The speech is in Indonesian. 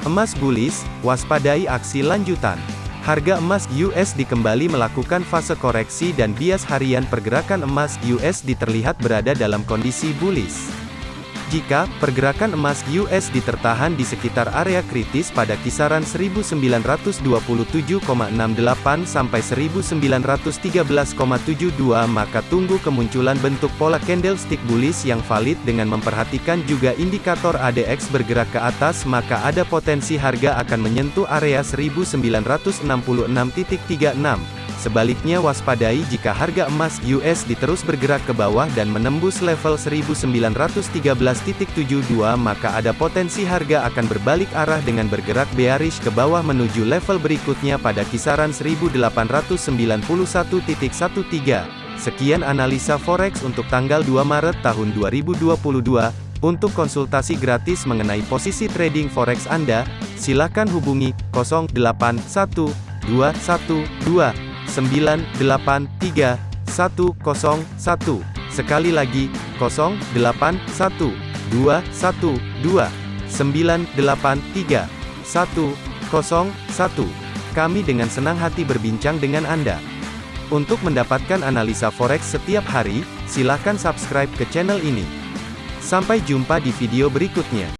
Emas bullish, waspadai aksi lanjutan. Harga emas USD kembali melakukan fase koreksi dan bias harian pergerakan emas USD terlihat berada dalam kondisi bullish. Jika pergerakan emas USD tertahan di sekitar area kritis pada kisaran 1927,68 sampai 1913,72 maka tunggu kemunculan bentuk pola candlestick bullish yang valid dengan memperhatikan juga indikator ADX bergerak ke atas maka ada potensi harga akan menyentuh area 1966.36. Sebaliknya waspadai jika harga emas USD terus bergerak ke bawah dan menembus level 1913.72 maka ada potensi harga akan berbalik arah dengan bergerak bearish ke bawah menuju level berikutnya pada kisaran 1891.13. Sekian analisa forex untuk tanggal 2 Maret tahun 2022. Untuk konsultasi gratis mengenai posisi trading forex Anda, silakan hubungi 081212 983 101. Sekali lagi, 081 212 983 101. Kami dengan senang hati berbincang dengan Anda. Untuk mendapatkan analisa forex setiap hari, silakan subscribe ke channel ini. Sampai jumpa di video berikutnya.